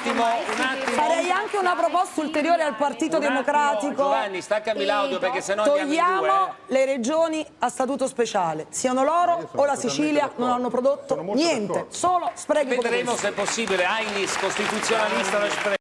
attimo, un attimo. Farei anche una proposta ulteriore al Partito Un Democratico. attimo, Giovanni, staccami l'audio perché sennò andiamo Togliamo due. eh. le regioni a statuto speciale, siano loro o la Sicilia non hanno prodotto niente, solo sprechi Vedremo se è possibile. Ainis, costituzionalista lo spreco.